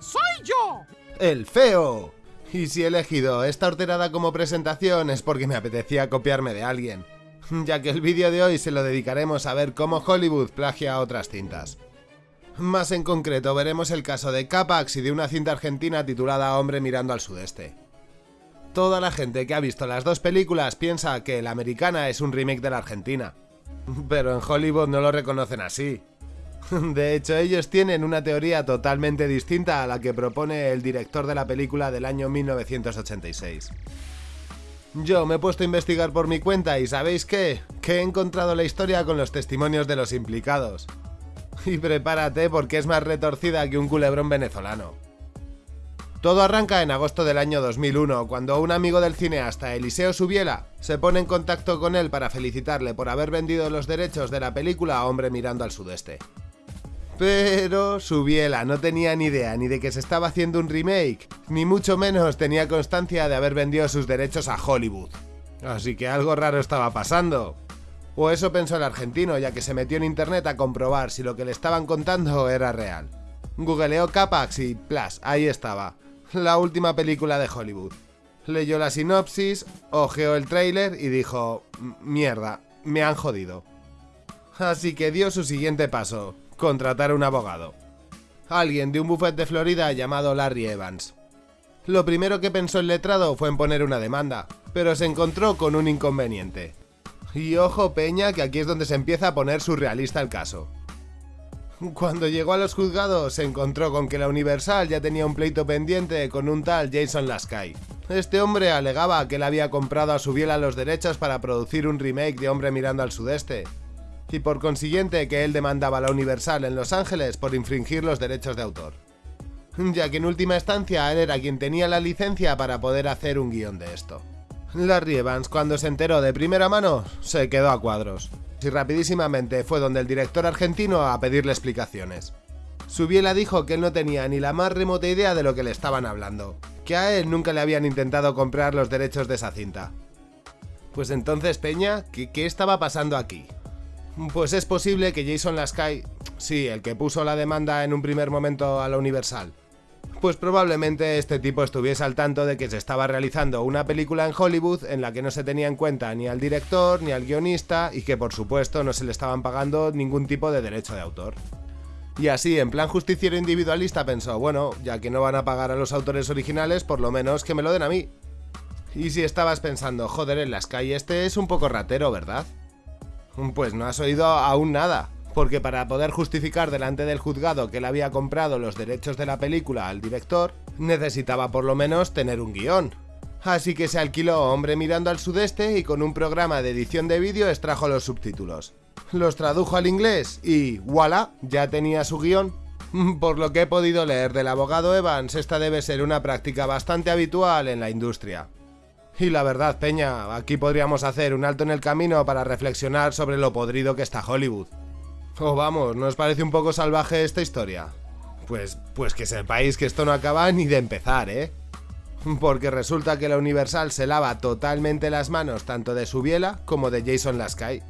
¡Soy yo! ¡El feo! Y si he elegido esta horterada como presentación es porque me apetecía copiarme de alguien, ya que el vídeo de hoy se lo dedicaremos a ver cómo Hollywood plagia otras cintas. Más en concreto veremos el caso de Capax y de una cinta argentina titulada Hombre mirando al sudeste. Toda la gente que ha visto las dos películas piensa que la americana es un remake de la argentina, pero en Hollywood no lo reconocen así. De hecho, ellos tienen una teoría totalmente distinta a la que propone el director de la película del año 1986. Yo me he puesto a investigar por mi cuenta y ¿sabéis qué? Que he encontrado la historia con los testimonios de los implicados. Y prepárate porque es más retorcida que un culebrón venezolano. Todo arranca en agosto del año 2001, cuando un amigo del cineasta, Eliseo Subiela, se pone en contacto con él para felicitarle por haber vendido los derechos de la película Hombre mirando al sudeste. Pero Subiela no tenía ni idea ni de que se estaba haciendo un remake, ni mucho menos tenía constancia de haber vendido sus derechos a Hollywood. Así que algo raro estaba pasando. O eso pensó el argentino, ya que se metió en internet a comprobar si lo que le estaban contando era real. Googleó Capax y, plas, ahí estaba. La última película de Hollywood. Leyó la sinopsis, ojeó el tráiler y dijo, mierda, me han jodido. Así que dio su siguiente paso, contratar un abogado. Alguien de un buffet de Florida llamado Larry Evans. Lo primero que pensó el letrado fue en poner una demanda, pero se encontró con un inconveniente. Y ojo peña que aquí es donde se empieza a poner surrealista el caso. Cuando llegó a los juzgados se encontró con que la Universal ya tenía un pleito pendiente con un tal Jason Lasky. Este hombre alegaba que él había comprado a su biela los derechos para producir un remake de Hombre mirando al sudeste, y por consiguiente que él demandaba la Universal en Los Ángeles por infringir los derechos de autor. Ya que en última instancia él era quien tenía la licencia para poder hacer un guion de esto. Larry Evans, cuando se enteró de primera mano, se quedó a cuadros. Y rapidísimamente fue donde el director argentino a pedirle explicaciones. Subiela dijo que él no tenía ni la más remota idea de lo que le estaban hablando, que a él nunca le habían intentado comprar los derechos de esa cinta. Pues entonces, Peña, ¿qué, qué estaba pasando aquí? Pues es posible que Jason Lasky, sí, el que puso la demanda en un primer momento a la Universal, pues probablemente este tipo estuviese al tanto de que se estaba realizando una película en Hollywood en la que no se tenía en cuenta ni al director ni al guionista y que por supuesto no se le estaban pagando ningún tipo de derecho de autor. Y así, en plan justiciero individualista, pensó, bueno, ya que no van a pagar a los autores originales, por lo menos que me lo den a mí. Y si estabas pensando, joder, en las calles este es un poco ratero, ¿verdad? Pues no has oído aún nada, porque para poder justificar delante del juzgado que él había comprado los derechos de la película al director, necesitaba por lo menos tener un guion. Así que se alquiló Hombre mirando al sudeste y con un programa de edición de vídeo extrajo los subtítulos. Los tradujo al inglés y voilà, ya tenía su guion. Por lo que he podido leer del abogado Evans, esta debe ser una práctica bastante habitual en la industria. Y la verdad, Peña, aquí podríamos hacer un alto en el camino para reflexionar sobre lo podrido que está Hollywood. O vamos, ¿no os parece un poco salvaje esta historia? Pues, pues que sepáis que esto no acaba ni de empezar, ¿eh? Porque resulta que la Universal se lava totalmente las manos tanto de su biela como de Jason Lasky,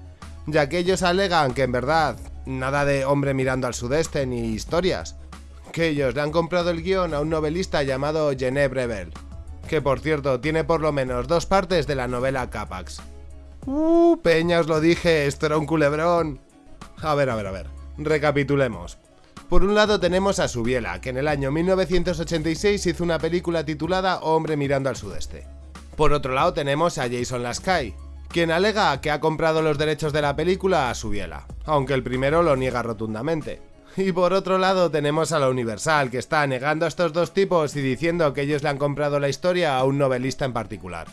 ya que ellos alegan que en verdad nada de hombre mirando al sudeste ni historias, que ellos le han comprado el guion a un novelista llamado Genevieve Rebel, que por cierto tiene por lo menos dos partes de la novela Capax. Uh, Peña, os lo dije, esto era un culebrón. A ver, a ver, a ver. Recapitulemos. Por un lado tenemos a Subiela, que en el año 1986 hizo una película titulada Hombre mirando al sudeste. Por otro lado tenemos a Jason Lasky, quien alega que ha comprado los derechos de la película a Subiela, aunque el primero lo niega rotundamente. Y por otro lado tenemos a la Universal, que está negando a estos dos tipos y diciendo que ellos le han comprado la historia a un novelista en particular.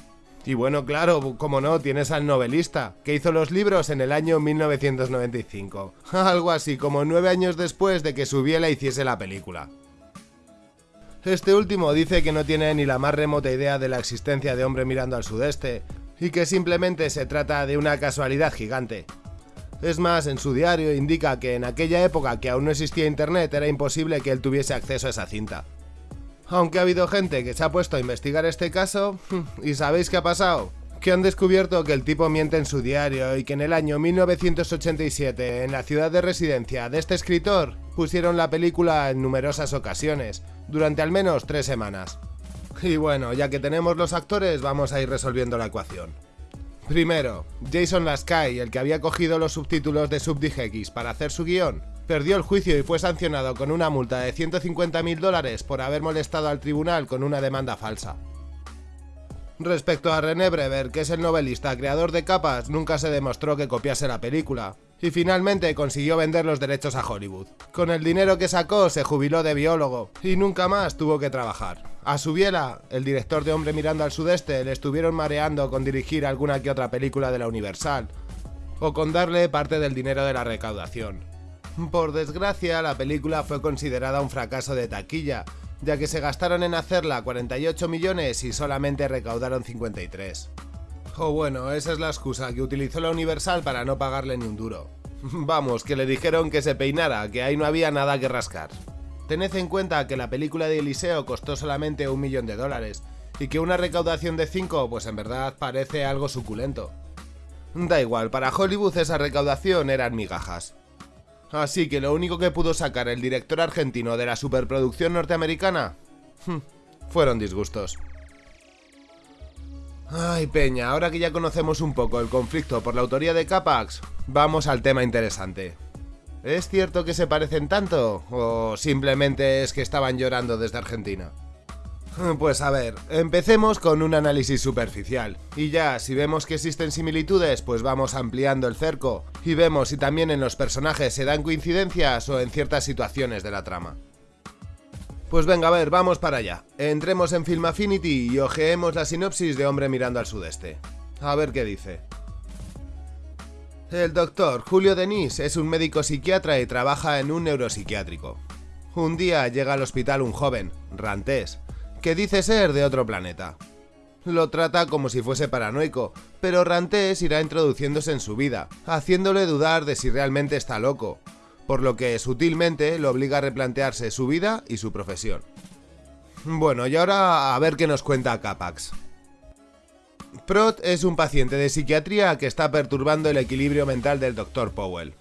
Y bueno, claro, como no, tienes al novelista, que hizo los libros en el año 1995. Algo así como nueve años después de que Subiela hiciese la película. Este último dice que no tiene ni la más remota idea de la existencia de Hombre mirando al sudeste, y que simplemente se trata de una casualidad gigante. Es más, en su diario indica que en aquella época que aún no existía internet era imposible que él tuviese acceso a esa cinta. Aunque ha habido gente que se ha puesto a investigar este caso, ¿y sabéis qué ha pasado? Que han descubierto que el tipo miente en su diario y que en el año 1987, en la ciudad de residencia de este escritor, pusieron la película en numerosas ocasiones, durante al menos tres semanas. Y bueno, ya que tenemos los actores, vamos a ir resolviendo la ecuación. Primero, Jason Lasky, el que había cogido los subtítulos de SubDigX para hacer su guion, perdió el juicio y fue sancionado con una multa de 150.000 dólares por haber molestado al tribunal con una demanda falsa. Respecto a René Brever, que es el novelista creador de capas, nunca se demostró que copiase la película, y finalmente consiguió vender los derechos a Hollywood. Con el dinero que sacó se jubiló de biólogo y nunca más tuvo que trabajar. A Subiela, el director de Hombre mirando al sudeste, le estuvieron mareando con dirigir alguna que otra película de la Universal, o con darle parte del dinero de la recaudación. Por desgracia, la película fue considerada un fracaso de taquilla, ya que se gastaron en hacerla 48 millones y solamente recaudaron 53. O bueno, esa es la excusa que utilizó la Universal para no pagarle ni un duro. Vamos, que le dijeron que se peinara, que ahí no había nada que rascar. Tened en cuenta que la película de Eliseo costó solamente un millón de dólares, y que una recaudación de 5 pues en verdad parece algo suculento. Da igual, para Hollywood esa recaudación eran migajas. Así que lo único que pudo sacar el director argentino de la superproducción norteamericana fueron disgustos. Ay, Peña, ahora que ya conocemos un poco el conflicto por la autoría de Capax, vamos al tema interesante. ¿Es cierto que se parecen tanto? ¿O simplemente es que estaban llorando desde Argentina? Pues a ver, empecemos con un análisis superficial. Y ya, si vemos que existen similitudes, pues vamos ampliando el cerco. Y vemos si también en los personajes se dan coincidencias o en ciertas situaciones de la trama. Pues venga, a ver, vamos para allá. Entremos en Film Affinity y ojeemos la sinopsis de Hombre mirando al sudeste. A ver qué dice. El doctor Julio Denis es un médico psiquiatra y trabaja en un neuropsiquiátrico. Un día llega al hospital un joven, Rantés, que dice ser de otro planeta. Lo trata como si fuese paranoico, pero Rantés irá introduciéndose en su vida, haciéndole dudar de si realmente está loco, por lo que sutilmente lo obliga a replantearse su vida y su profesión. Bueno, y ahora a ver qué nos cuenta Capax. Prot es un paciente de psiquiatría que está perturbando el equilibrio mental del Dr. Powell.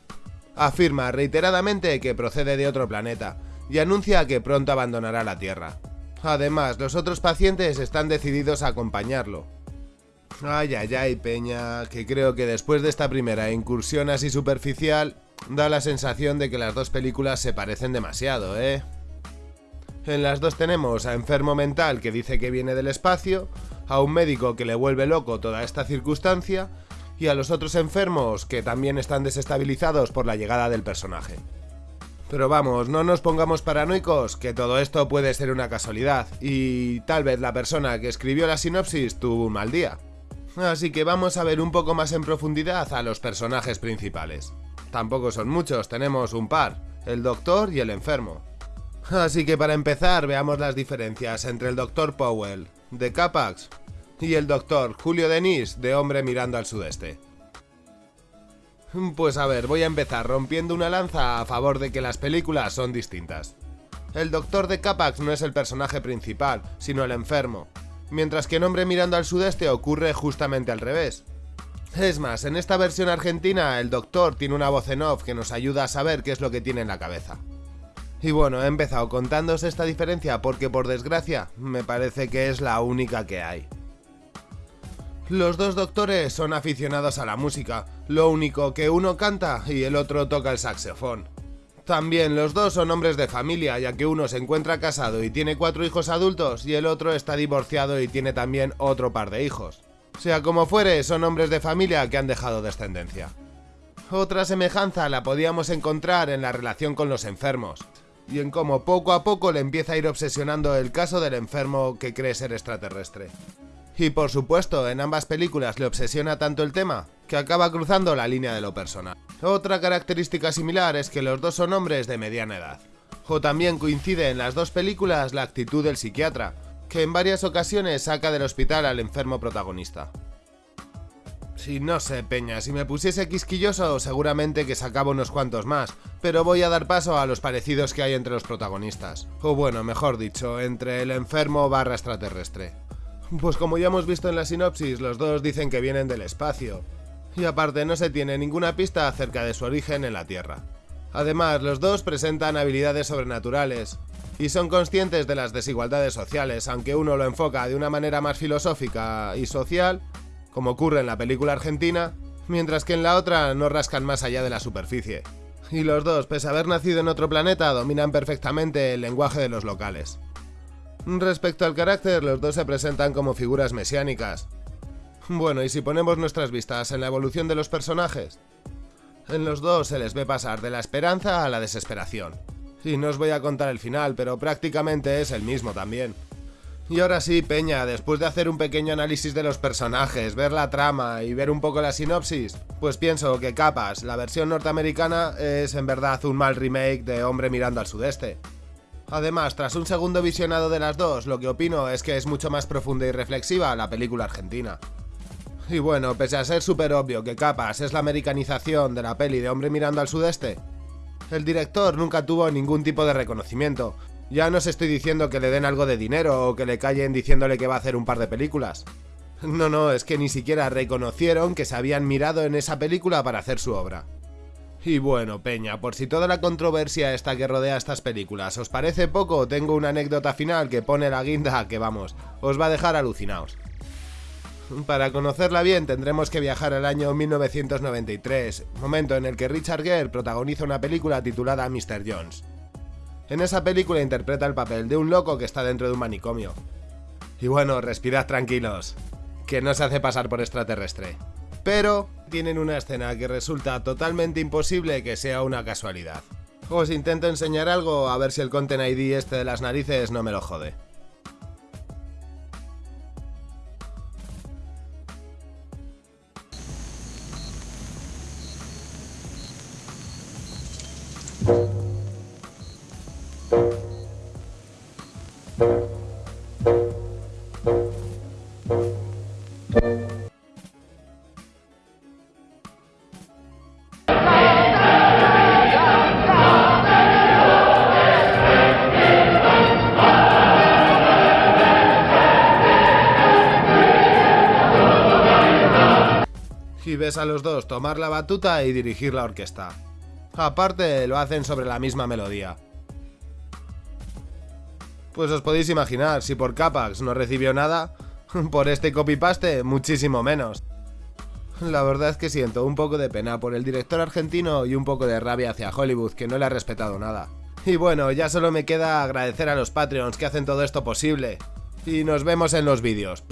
Afirma reiteradamente que procede de otro planeta y anuncia que pronto abandonará la Tierra. Además, los otros pacientes están decididos a acompañarlo. Ay, ay, ay, Peña, que creo que después de esta primera incursión así superficial, da la sensación de que las dos películas se parecen demasiado, ¿eh? En las dos tenemos a enfermo mental que dice que viene del espacio, a un médico que le vuelve loco toda esta circunstancia, y a los otros enfermos que también están desestabilizados por la llegada del personaje. Pero vamos, no nos pongamos paranoicos, que todo esto puede ser una casualidad, y tal vez la persona que escribió la sinopsis tuvo un mal día. Así que vamos a ver un poco más en profundidad a los personajes principales. Tampoco son muchos, tenemos un par, el doctor y el enfermo. Así que para empezar veamos las diferencias entre el doctor Powell, de Capax, y el doctor Julio Denis, de Hombre mirando al sudeste. Pues a ver, voy a empezar rompiendo una lanza a favor de que las películas son distintas. El doctor de Capax no es el personaje principal, sino el enfermo, mientras que en Hombre mirando al sudeste ocurre justamente al revés. Es más, en esta versión argentina el doctor tiene una voz en off que nos ayuda a saber qué es lo que tiene en la cabeza. Y bueno, he empezado contándos esta diferencia porque por desgracia me parece que es la única que hay. Los dos doctores son aficionados a la música, lo único que uno canta y el otro toca el saxofón. También los dos son hombres de familia, ya que uno se encuentra casado y tiene cuatro hijos adultos y el otro está divorciado y tiene también otro par de hijos. Sea como fuere, son hombres de familia que han dejado descendencia. Otra semejanza la podíamos encontrar en la relación con los enfermos, y en cómo poco a poco le empieza a ir obsesionando el caso del enfermo que cree ser extraterrestre. Y por supuesto, en ambas películas le obsesiona tanto el tema que acaba cruzando la línea de lo personal. Otra característica similar es que los dos son hombres de mediana edad. O también coincide en las dos películas la actitud del psiquiatra, que en varias ocasiones saca del hospital al enfermo protagonista. Si no sé, Peña, si me pusiese quisquilloso seguramente que sacaba unos cuantos más, pero voy a dar paso a los parecidos que hay entre los protagonistas. O bueno, mejor dicho, entre el enfermo barra extraterrestre. Pues como ya hemos visto en la sinopsis, los dos dicen que vienen del espacio. Y aparte no se tiene ninguna pista acerca de su origen en la Tierra. Además, los dos presentan habilidades sobrenaturales, y son conscientes de las desigualdades sociales, aunque uno lo enfoca de una manera más filosófica y social, como ocurre en la película argentina, mientras que en la otra no rascan más allá de la superficie. Y los dos, pese a haber nacido en otro planeta, dominan perfectamente el lenguaje de los locales. Respecto al carácter, los dos se presentan como figuras mesiánicas. Bueno, y si ponemos nuestras vistas en la evolución de los personajes, en los dos se les ve pasar de la esperanza a la desesperación. Y no os voy a contar el final, pero prácticamente es el mismo también. Y ahora sí, Peña, después de hacer un pequeño análisis de los personajes, ver la trama y ver un poco la sinopsis, pues pienso que Capas, la versión norteamericana, es en verdad un mal remake de Hombre mirando al sudeste. Además, tras un segundo visionado de las dos, lo que opino es que es mucho más profunda y reflexiva la película argentina. Y bueno, pese a ser súper obvio que Capas es la americanización de la peli de Hombre mirando al sudeste, el director nunca tuvo ningún tipo de reconocimiento. Ya no os estoy diciendo que le den algo de dinero o que le callen diciéndole que va a hacer un par de películas. No, no, es que ni siquiera reconocieron que se habían mirado en esa película para hacer su obra. Y bueno, Peña, por si toda la controversia esta que rodea estas películas os parece poco, tengo una anécdota final que pone la guinda que vamos, os va a dejar alucinaos. Para conocerla bien tendremos que viajar al año 1993, momento en el que Richard Gere protagoniza una película titulada Mr. Jones. En esa película interpreta el papel de un loco que está dentro de un manicomio. Y bueno, respirad tranquilos, que no se hace pasar por extraterrestre. Pero tienen una escena que resulta totalmente imposible que sea una casualidad. Os intento enseñar algo a ver si el Content ID este de las narices no me lo jode. A los dos tomar la batuta y dirigir la orquesta. Aparte, lo hacen sobre la misma melodía. Pues os podéis imaginar, si por Capax no recibió nada, por este copy-paste muchísimo menos. La verdad es que siento un poco de pena por el director argentino y un poco de rabia hacia Hollywood que no le ha respetado nada. Y bueno, ya solo me queda agradecer a los Patreons que hacen todo esto posible. Y nos vemos en los vídeos.